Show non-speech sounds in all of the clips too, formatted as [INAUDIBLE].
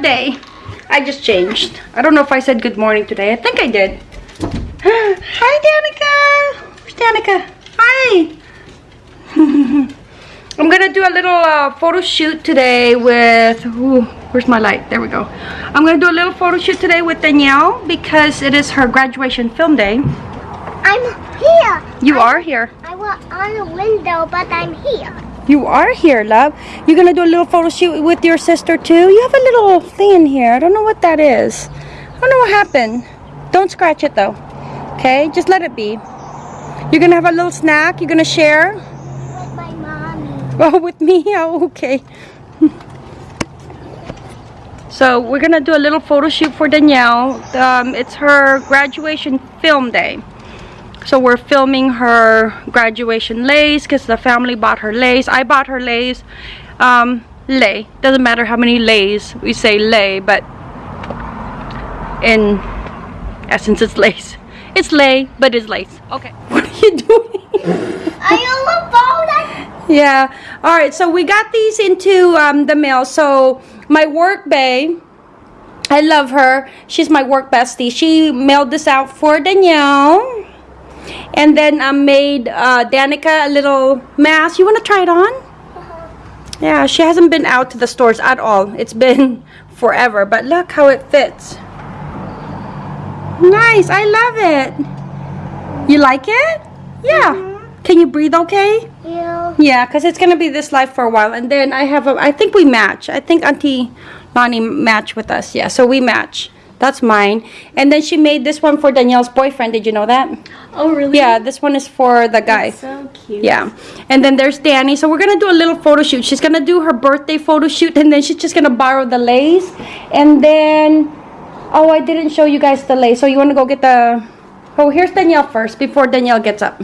day. I just changed. I don't know if I said good morning today. I think I did. [GASPS] Hi, Danica. Where's Danica? Hi. [LAUGHS] I'm gonna do a little uh, photo shoot today with, ooh, where's my light? There we go. I'm gonna do a little photo shoot today with Danielle because it is her graduation film day. I'm here. You I, are here. I was on the window, but I'm here. You are here, love. You're gonna do a little photo shoot with your sister too? You have a little thing in here. I don't know what that is. I don't know what happened. Don't scratch it though. Okay, just let it be. You're gonna have a little snack. You're gonna share. With my mommy. [LAUGHS] Oh, with me? [LAUGHS] Oh, okay. [LAUGHS] so we're gonna do a little photo shoot for Danielle. Um, it's her graduation film day. So we're filming her graduation lace because the family bought her lace. I bought her lace. Um, lay. Doesn't matter how many lays we say lay, but in essence it's lace. It's lay, but it's lace. Okay. [LAUGHS] What are you doing? I on the phone. Yeah. All right. So we got these into um, the mail. So my work bay I love her. She's my work bestie. She mailed this out for Danielle. And then I made uh, Danica a little mask. You want to try it on? Yeah, she hasn't been out to the stores at all. It's been [LAUGHS] forever. But look how it fits. Nice. I love it. You like it? Yeah. Can you breathe okay? You. Yeah, because it's going to be this life for a while. And then I have a, I think we match. I think Auntie Lonnie match with us. Yeah, so we match. That's mine. And then she made this one for Danielle's boyfriend. Did you know that? Oh, really? Yeah, this one is for the guy. So cute. Yeah. And then there's Danny. So we're going to do a little photo shoot. She's going to do her birthday photo shoot. And then she's just going to borrow the lace. And then, oh, I didn't show you guys the lace. So you want to go get the, oh, here's Danielle first before Danielle gets up.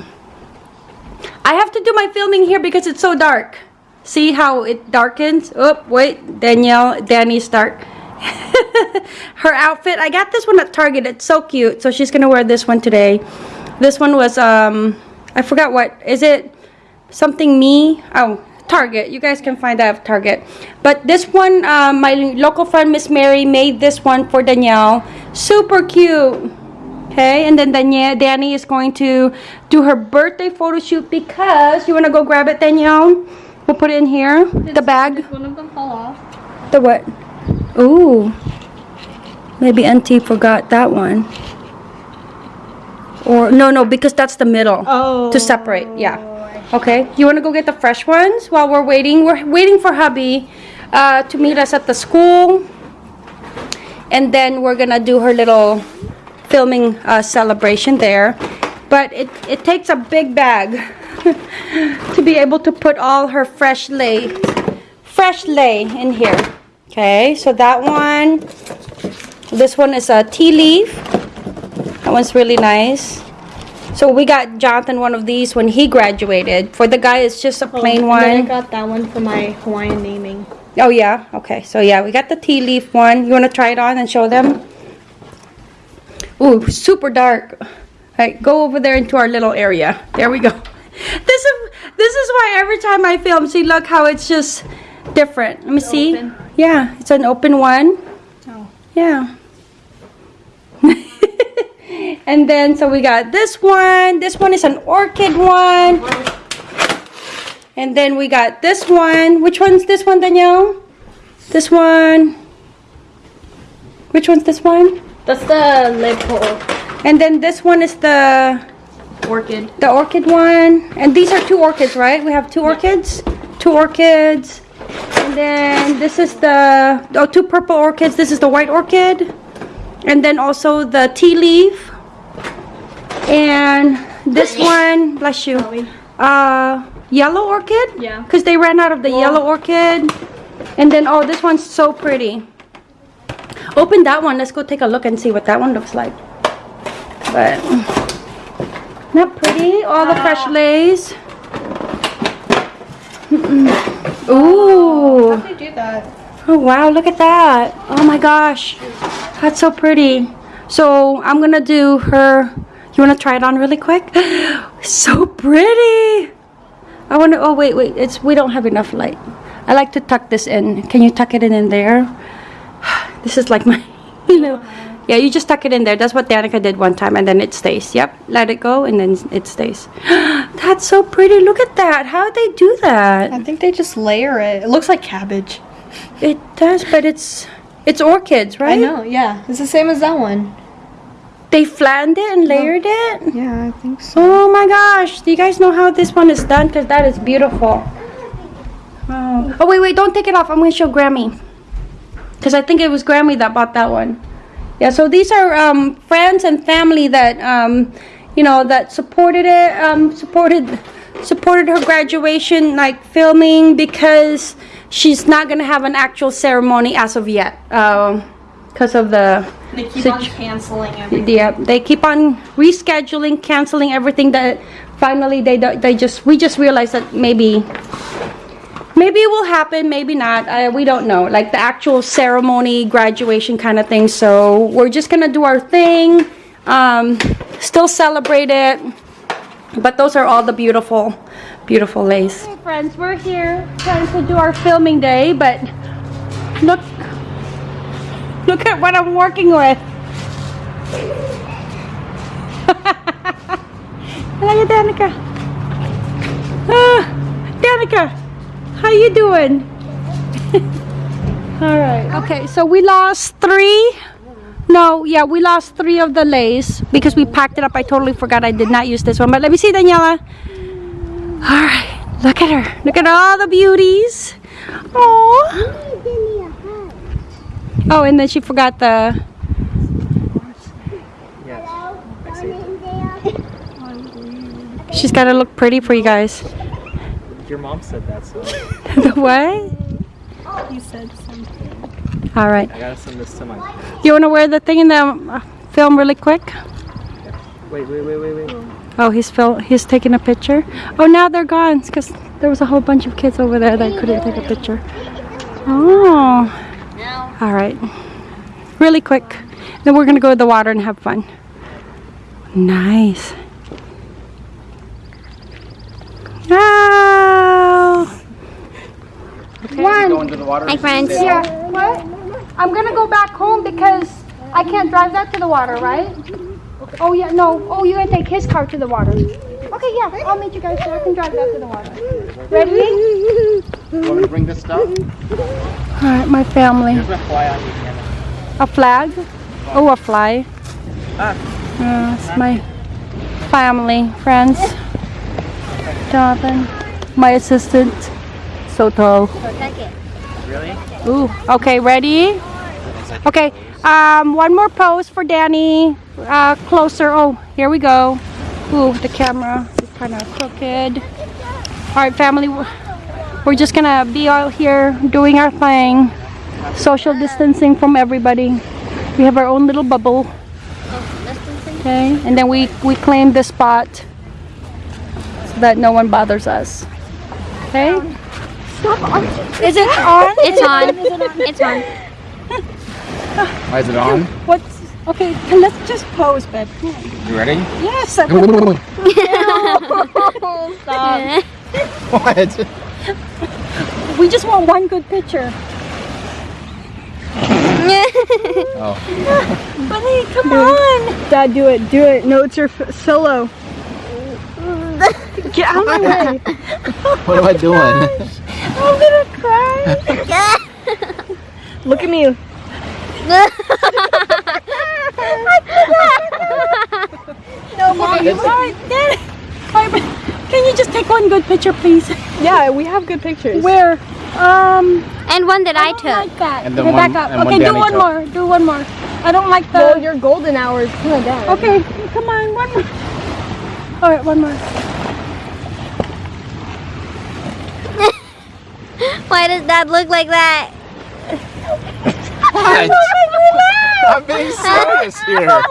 I have to do my filming here because it's so dark. See how it darkens? Oh, wait. Danielle, Danny's dark. [LAUGHS] her outfit. I got this one at Target. It's so cute. So she's going to wear this one today. This one was, um, I forgot what. Is it something me? Oh, Target. You guys can find that at Target. But this one, uh, my local friend Miss Mary made this one for Danielle. Super cute. Okay, and then Danielle, Danny is going to do her birthday photo shoot because you want to go grab it, Danielle? We'll put it in here. the bag. One of them fall off? The what? Ooh. Maybe Auntie forgot that one. Or, no, no, because that's the middle. Oh. To separate, yeah. Okay. You want to go get the fresh ones while we're waiting? We're waiting for hubby uh, to meet us at the school. And then we're going to do her little filming uh, celebration there. But it, it takes a big bag [LAUGHS] to be able to put all her fresh lay, fresh lay in here. Okay, so that one, this one is a ti leaf. That one's really nice. So we got Jonathan one of these when he graduated. For the guy, it's just a oh, plain Oh, then I got that one for my Hawaiian naming. Oh yeah, okay. So yeah, we got the ti leaf one. You want to try it on and show them? Ooh, super dark. All right, go over there into our little area. There we go. [LAUGHS] This is this is why every time I film, see, look how it's just different. Let me see. open? Yeah, it's an open one. Oh. Yeah. [LAUGHS] and then so we got this one. This one is an orchid one. And then we got this one. Which one's this one, Danielle? This one. Which one's this one? That's the lip hole. And then this one is the Orchid. the orchid one. And these are two orchids, right? We have two orchids. Two orchids. And then this is the oh two purple orchids. This is the white orchid. And then also the ti leaf. And this one, bless you. Uh yellow orchid? Yeah. Because they ran out of the yellow orchid. And then oh this one's so pretty. Open that one. Let's go take a look and see what that one looks like. But not pretty. All the fresh lace. Mm-mm. Ooh. How do you do that? Oh wow, look at that. Oh my gosh. That's so pretty. So I'm gonna do her you wanna try it on really quick? [GASPS] so pretty. I wanna oh wait, wait, it's we don't have enough light. I like to tuck this in. Can you tuck it in in there? [SIGHS] This is like my, [LAUGHS] you know. Yeah, you just tuck it in there. That's what Danica did one time, and then it stays. Yep, let it go, and then it stays. [GASPS] That's so pretty. Look at that. How they do that? I think they just layer it. It looks like cabbage. It does, but it's it's orchids, right? I know, yeah. It's the same as that one. They flanned it and layered it. Yeah, I think so. Oh my gosh! Do you guys know how this one is done? Cause that is beautiful. Oh, oh wait, wait! Don't take it off. I'm gonna show Grammy. Cause I think it was Grammy that bought that one. Yeah. So these are um, friends and family that um, you know that supported it. Um, supported supported her graduation, like filming because she's not gonna have an actual ceremony as of yet. Um, because of the They keep on canceling everything. yeah, they keep on rescheduling, canceling everything that finally they they just we just realized that maybe maybe it will happen, maybe not. We don't know. Like the actual ceremony, graduation kind of thing. So we're just gonna do our thing, um, still celebrate it. But those are all the beautiful, beautiful lace. Hey friends, we're here trying to do our filming day, but look, look at what I'm working with. [LAUGHS] Hello, Danica. Ah, Danica, how you doing? [LAUGHS] All right. Okay, so we lost three. No, yeah, we lost three of the lace because we packed it up. I totally forgot I did not use this one. But let me see, Daniela. All right, look at her. Look at all the beauties. Oh. Oh, and then she forgot the. She's got to look pretty for you guys. Your mom said that, so [LAUGHS] the what? You said something. All right. I gotta send this to my. You want to wear the thing in the uh, film really quick? Wait, wait, wait, wait, wait. Oh, he's fil- he's taking a picture. Oh, now they're gone because there was a whole bunch of kids over there that couldn't take a picture. Oh. All right. Really quick. Then we're gonna go to the water and have fun. Nice. Oh. Go into the water. Hi, friends. Yeah. What? I'm gonna go back home because I can't drive that to the water, right? Oh yeah, no. Oh, you're gonna take his car to the water. Okay, yeah. I'll meet you guys there. I can drive that to the water. Ready? You want me to bring this stuff? All right, my family. There's a fly on you, Hannah. A flag? Oh, a fly. Ah. Uh, it's my family, friends. Jonathan, my assistant. So tall. Really? Ooh. Okay, ready? Okay. Um, one more pose for Danny. Uh, closer. Oh, here we go. Ooh, the camera is kind of crooked. All right, family. We're just gonna be out here doing our thing. Social distancing from everybody. We have our own little bubble. Okay, and then we we claim the spot so that no one bothers us. Okay. Is it on? It's [LAUGHS] on. It's on. Why is it on? What's okay? Let's just pose, babe. You ready? Yes. [LAUGHS] [LAUGHS] what? We just want one good picture. Oh. Buddy, come on. Dad, do it. Do it. No, it's your f- solo. Get out of my way. What am I doing? [LAUGHS] I'm gonna cry. Look at me. [LAUGHS] No, Mom. You are dead. Can you just take one good picture, please? Yeah, we have good pictures. Where? Um. And one that I don't took. like that. And then okay, one- back up. and one okay, do Danny one took. more. Do one more. I don't like the. Well, your golden hour is kind of dead. Okay, come on, one more. All right, one more. [LAUGHS] Why does that look like that? What? I'm being serious here.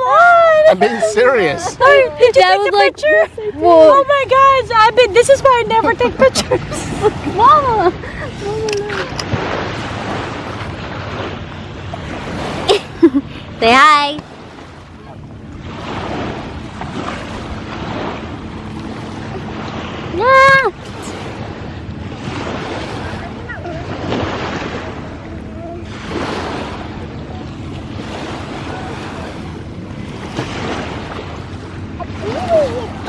I'm being serious. Did you That take was the like- picture? oh my gosh! I bet this is why I never take pictures. [LAUGHS] Mama. [LAUGHS] Say hi. Yeah.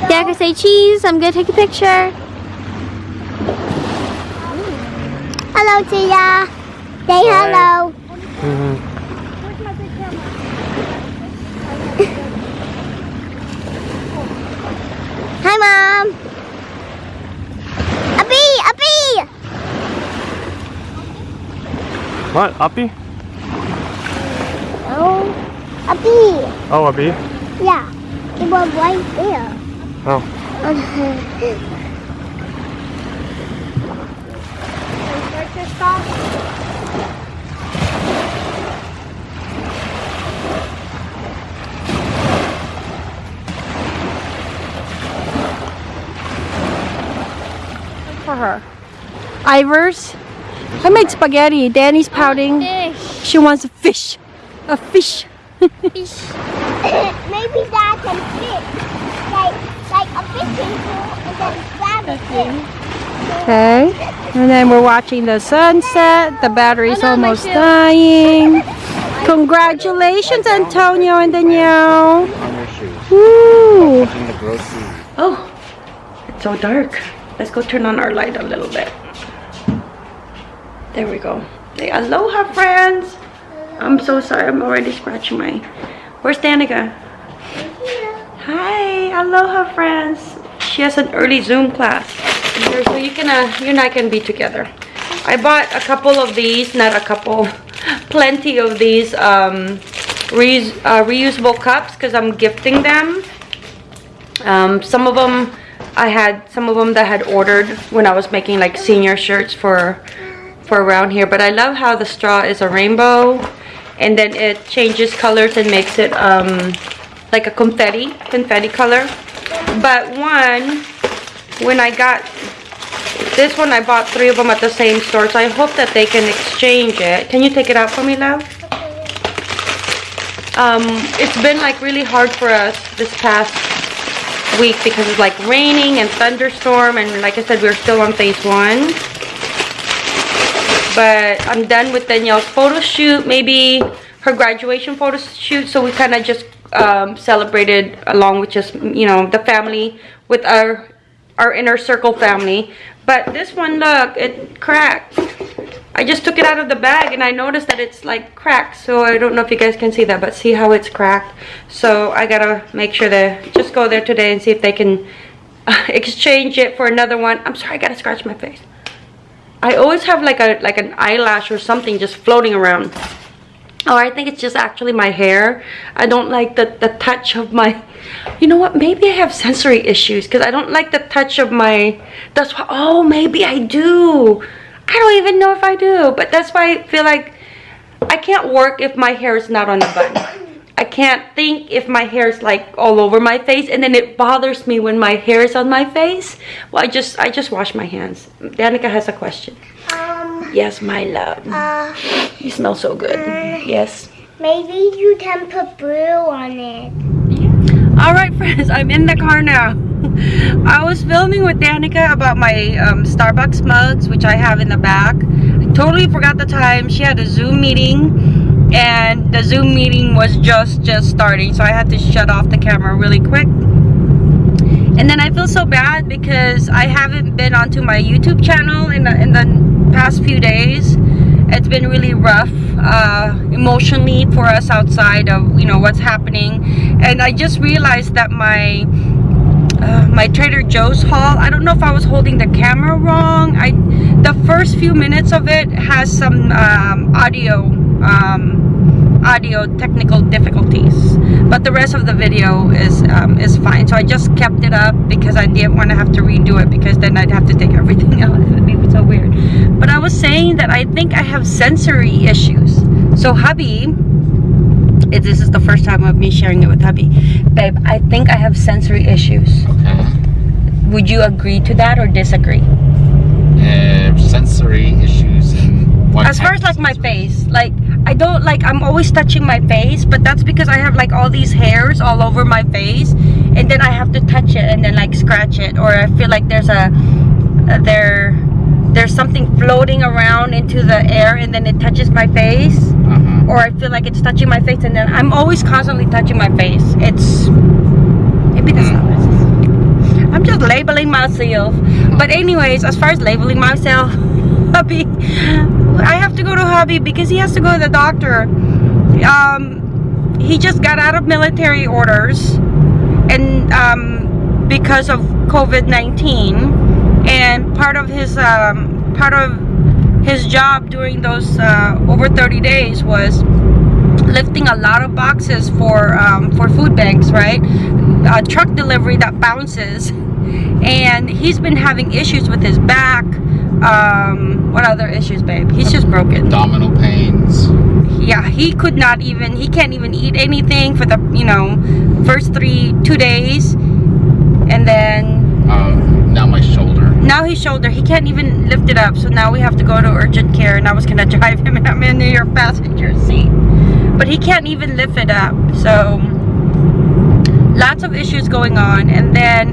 Rebecca, say cheese. I'm gonna take a picture. Hello, Tia. Say hello. Mm -hmm. Hi, Mom. A bee, a bee. What? Uppy? Oh, a bee. Oh, a bee? Yeah, it was right there. Oh. For her. Ivers. I made spaghetti. Danny's pouting. She wants a fish. A fish. [LAUGHS] [COUGHS] Maybe that can fit. Okay. And then we're watching the sunset. The battery's almost dying. Congratulations, Antonio and Danielle. On. Woo. Watching the grow seed. Oh, it's so dark. Let's go turn on our light a little bit. There we go. Say aloha, friends. I'm so sorry. I'm already scratching my. Where's Danica? Hi, aloha, friends. She has an early Zoom class. Here, so you can, uh, you and I can be together. I bought a couple of these, not a couple, [LAUGHS] plenty of these um, uh, reusable cups because I'm gifting them. Um, some of them I had some of them that I had ordered when I was making like senior shirts for for around here. But I love how the straw is a rainbow, and then it changes colors and makes it um, like a confetti confetti color. But one, when I got this one, I bought three of them at the same store, so I hope that they can exchange it. Can you take it out for me, love? Um, it's been like really hard for us this past week because it's like raining and thunderstorm and like I said we're still on phase one but I'm done with Danielle's photo shoot maybe her graduation photo shoot so we kind of just um, celebrated along with just you know the family with our our inner circle family. But this one look it cracked. I just took it out of the bag and I noticed that it's like cracked. So I don't know if you guys can see that but see how it's cracked? So I gotta make sure to just go there today and see if they can [LAUGHS] exchange it for another one. I'm sorry I gotta scratch my face. I always have like a like an eyelash or something just floating around or I think it's just actually my hair I don't like the, the touch of my you know what maybe I have sensory issues because I don't like the touch of my that's why oh maybe I do I don't even know if I do, but that's why I feel like I can't work if my hair is not on the bun. I can't think if my hair is like all over my face and then it bothers me when my hair is on my face. Well, I just I just wash my hands. Danica has a question. Um, Yes, my love. uh, You smell so good. Yes. maybe you can put blue on it. All right, friends, I'm in the car now. [LAUGHS] I was filming with Danica about my um, Starbucks mugs, which I have in the back. I totally forgot the time. She had a Zoom meeting, and the Zoom meeting was just just starting, so I had to shut off the camera really quick. And then I feel so bad because I haven't been onto my YouTube channel in the, in the past few days. It's been really rough uh, emotionally for us outside of you know what's happening, and I just realized that my uh, my Trader Joe's haul. I don't know if I was holding the camera wrong. I the first few minutes of it has some um, audio um, audio technical difficulties, but the rest of the video is um, is fine. So I just kept it up because I didn't want to have to redo it because then I'd have to take everything [LAUGHS] out. It would be so weird. But I was saying that I think I have sensory issues. So hubby if this is the first time of me sharing it with hubby. Babe, I think I have sensory issues. Okay. Would you agree to that or disagree? Uh, sensory issues and As far as like my face, like I don't like I'm always touching my face, but that's because I have like all these hairs all over my face, and then I have to touch it and then like scratch it, or I feel like there's a uh, there there's something floating around into the air and then it touches my face. Uh-huh. or I feel like it's touching my face, and then I'm always constantly touching my face. It's maybe that's not what it is. just labeling myself. But anyways, as far as labeling myself, [LAUGHS] hubby, I have to go to hubby because he has to go to the doctor. Um, he just got out of military orders, and um, because of COVID-19, and part of his um, part of his job during those uh, over 30 days was lifting a lot of boxes for um, for food banks, right? A truck delivery that bounces, and he's been having issues with his back. Um, what other issues, babe? He's just broken. Abdominal pains. Yeah, he could not even. He can't even eat anything for the you know first three two days, and then Um, now my shoulder. now his shoulder. He can't even lift it up. So now we have to go to urgent care and i was gonna [LAUGHS] drive him i'm in your passenger seat. But he can't even lift it up. So lots of issues going on. And then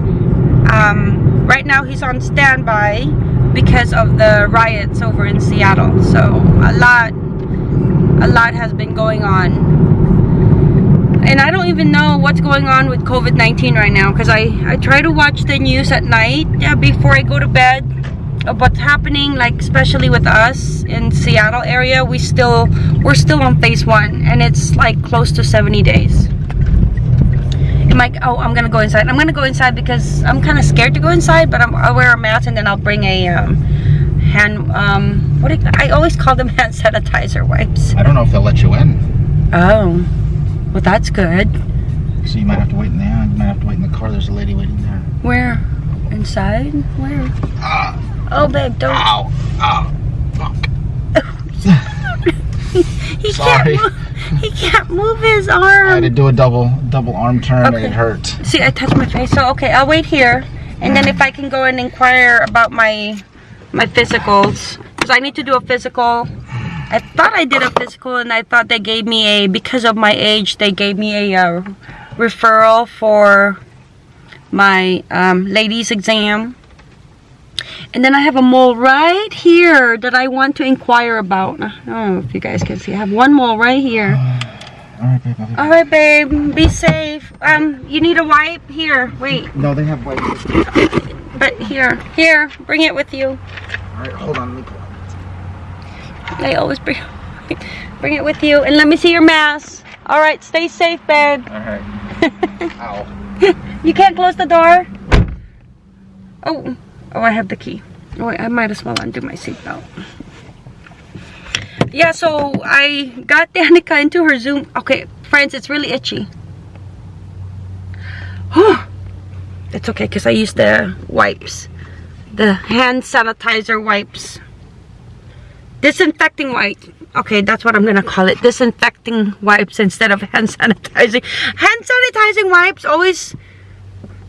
um, right now he's on standby because of the riots over in seattle. So a lot a lot has been going on and I don't even know what's going on with COVID-19 right now because I, I try to watch the news at night yeah, before I go to bed. Of what's happening like especially with us in Seattle area we still we're still on phase one and it's like close to 70 days. Am I, oh I'm gonna go inside. I'm gonna go inside because I'm kind of scared to go inside but I'm, I'll wear a mask and then I'll bring a um, hand um, what do you- I always call them [LAUGHS] hand sanitizer wipes. I don't know if they'll let you in. oh well that's good So you might have to wait in there. You might have to wait in the car. There's a lady waiting there. Where? Inside? Where? Ah, Oh, babe, don't. ow, ow. Fuck. [LAUGHS] He Sorry. can't. Move, he can't move his arm. I had to do a double double arm turn Okay. and it hurt. See, I touched my face. So okay, I'll wait here, and then if I can go and inquire about my my physicals, because I need to do a physical. I thought I did a physical, and I thought they gave me a because of my age, they gave me a uh, referral for my um, ladies exam. And then I have a mole right here that I want to inquire about. I don't know if you guys can see. I have one mole right here. All right, babe. I'll be All right, babe. Be safe. Um, you need a wipe? Here, wait. No, they have wipes. But here, here. Bring it with you. All right, hold on. Let me pull out. I always bring, bring it with you. And let me see your mask. All right, stay safe, babe. All right. [LAUGHS] Ow. You can't close the door. Oh, oh, I have the key. Oh, I might as well undo my seatbelt. Yeah, so I got [LAUGHS] Danica into her Zoom. Okay, friends, it's really itchy. it's okay because I used the wipes. The hand sanitizer wipes. Disinfecting wipes. Okay, that's what I'm gonna call it. Disinfecting wipes instead of hand sanitizing. Hand sanitizing wipes always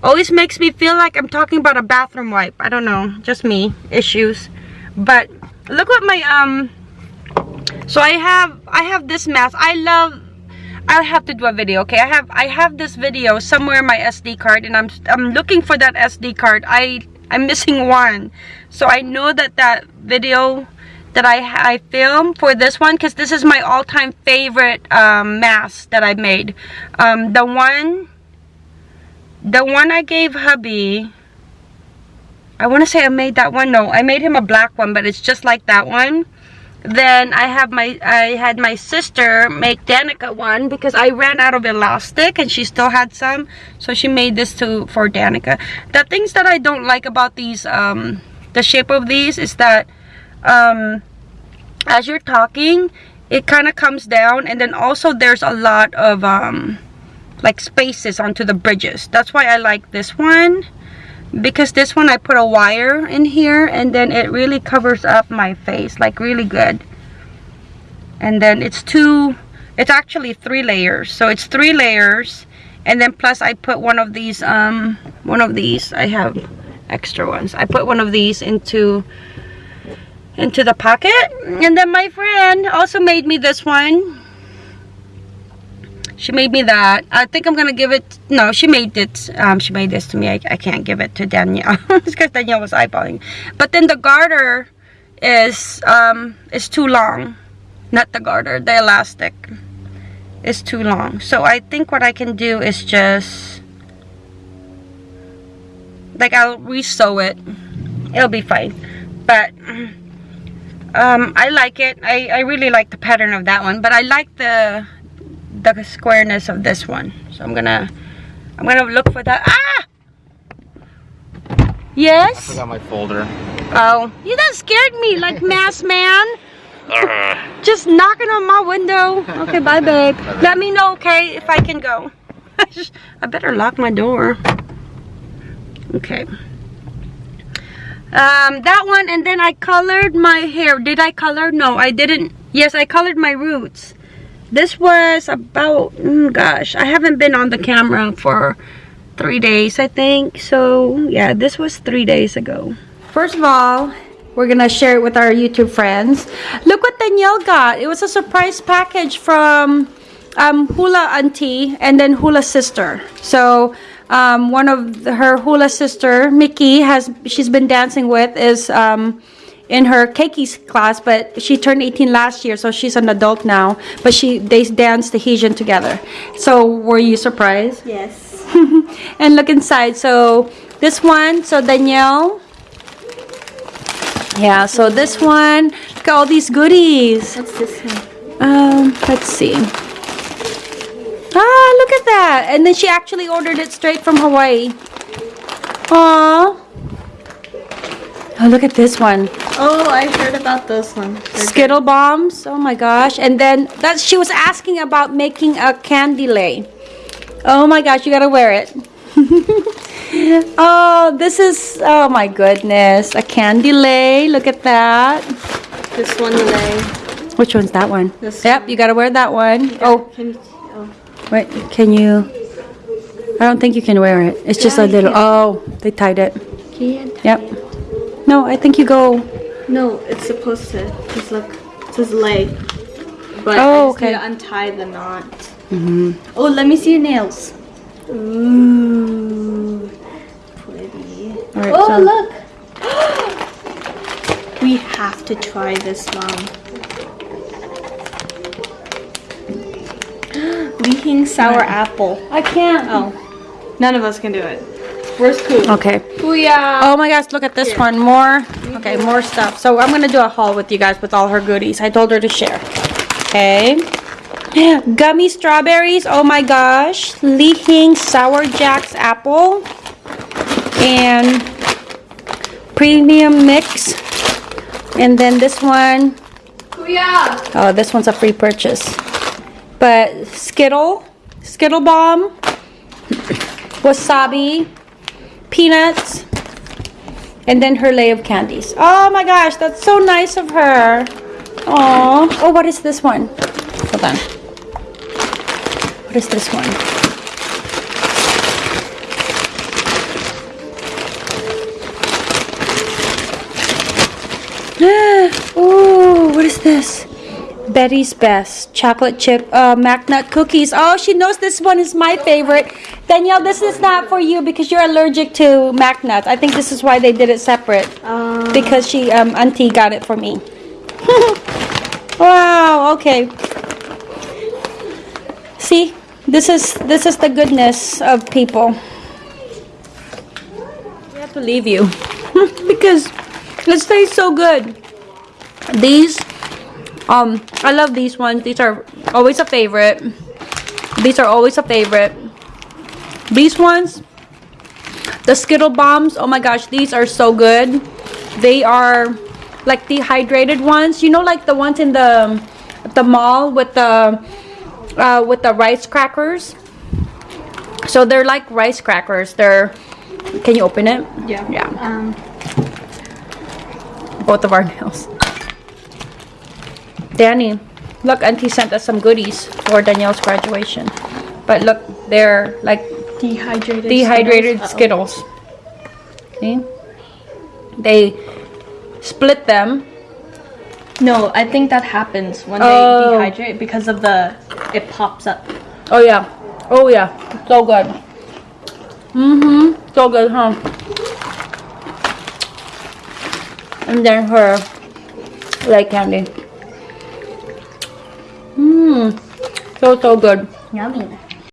always makes me feel like I'm talking about a bathroom wipe. I don't know, just me, issues. But look what my um so I have I have this mask. I love I have to do a video, okay? I have I have this video somewhere in my SD card and I'm I'm looking for that SD card. I I'm missing one. So I know that that video that I I for this one cuz this is my all-time favorite um mask that I made. Um the one the one I gave hubby I want to say I made that one no I made him a black one but it's just like that one then I have my I had my sister make Danica one because I ran out of elastic and she still had some so she made this to for Danica the things that I don't like about these um the shape of these is that um as you're talking it kind of comes down and then also there's a lot of um like spaces onto the bridges. That's why I like this one because this one I put a wire in here and then it really covers up my face like really good. And then it's two it's actually three layers. So it's three layers and then plus I put one of these um one of these. I have extra ones. I put one of these into into the pocket. And then my friend also made me this one. She made me that. I think i'm gonna give it no she made it um she made this to me. I, I can't give it to danielle [LAUGHS] because danielle was eyeballing. But then the garter is um is too long. Not the garter the elastic is too long. So i think what i can do is just like I'll re-sew it. It'll be fine. But um, I like it. I, I really like the pattern of that one. But I like the the squareness of this one. So I'm gonna I'm gonna look for that. Ah! Yes? I got my folder. Oh, you that scared me like [LAUGHS] mass man. Just knocking on my window. Okay, bye, [LAUGHS] babe. Let me know, okay, if I can go. [LAUGHS] I better lock my door. Okay. Um, that one, and then I colored my hair. Did I color? No, I didn't. Yes, I colored my roots. This was about, mm, gosh, I haven't been on the camera for three days, I think. So, yeah, this was three days ago. First of all, we're gonna share it with our YouTube friends. Look what Danielle got. It was a surprise package from um, Hula Auntie and then Hula Sister. So um, one of the- her Hula sister, Mickey, has she's been dancing with is um, in her keikis class, but she turned 18 last year, so she's an adult now. But she they danced Tahitian together. So were you surprised? Yes. [LAUGHS] and look inside. So this one, so Danielle. Yeah, so this one, look at all these goodies. What's this one? Um, let's see. Ah, look at that. And then she actually ordered it straight from Hawaii. Aww. Oh, look at this one. Oh, I heard about those ones. They're Skittle bombs. Oh my gosh. And then that she was asking about making a candy lei. Oh my gosh, you gotta wear it. [LAUGHS] oh, this is oh my goodness. A candy lei. Look at that. This one today. Which one's that one? This yep, you gotta wear that one. You, oh. Wait, can you? I don't think you can wear it. It's just Yeah, a little. Oh, they tied it. Yep. No, I think you go. No, it's supposed to. Just look. It says lay. But Oh, I just okay. need to untie the knot. Mhm. Oh, let me see your nails. Ooh. Pretty. Right, oh, so- look. [GASPS] we have to try this, Mom. Li hing sour apple. I can't. Oh, none of us can do it. Where's Pooh? Okay. Booyah! Oh my gosh, look at this one. More. Mm-hmm. Okay, more stuff. So I'm gonna do a haul with you guys with all her goodies. I told her to share. Okay. [GASPS] Gummy strawberries. Oh my gosh. Li hing Sour Jacks apple. And premium mix. And then this one. Booyah! Oh, this one's a free purchase. But Skittle, Skittle Bomb, wasabi, peanuts, and then her lei of candies. Oh my gosh, that's so nice of her. Oh, oh, what is this one? Hold on. What is this one? [GASPS] Ooh, what is this? Betty's Best chocolate chip uh, mac nut cookies. Oh, she knows this one is my favorite. Danielle, this is not for you because you're allergic to mac nuts. I think this is why they did it separate Uh, because she um auntie got it for me. [LAUGHS] wow. Okay. See, this is this is the goodness of people. We have to leave you [LAUGHS] because it tastes so good. These, um, I love these ones. These are always a favorite. These are always a favorite. These ones, the Skittle bombs. Oh my gosh, these are so good. They are like dehydrated ones. You know, like the ones in the the mall with the uh, with the rice crackers. So they're like rice crackers. They're. Can you open it? yeah. Yeah. Um, Both of our nails. Danny, look, Auntie sent us some goodies for Danielle's graduation. But look, they're like dehydrated. dehydrated Skittles. See? They split them. No, I think that happens when Oh. they dehydrate because of the it pops up. Oh yeah. Oh yeah. So good. Mm-hmm. So good, huh? And then her light candy. Mmm. So so good. Yummy.